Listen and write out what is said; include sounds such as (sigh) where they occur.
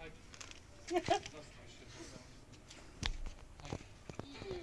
home. I, (laughs)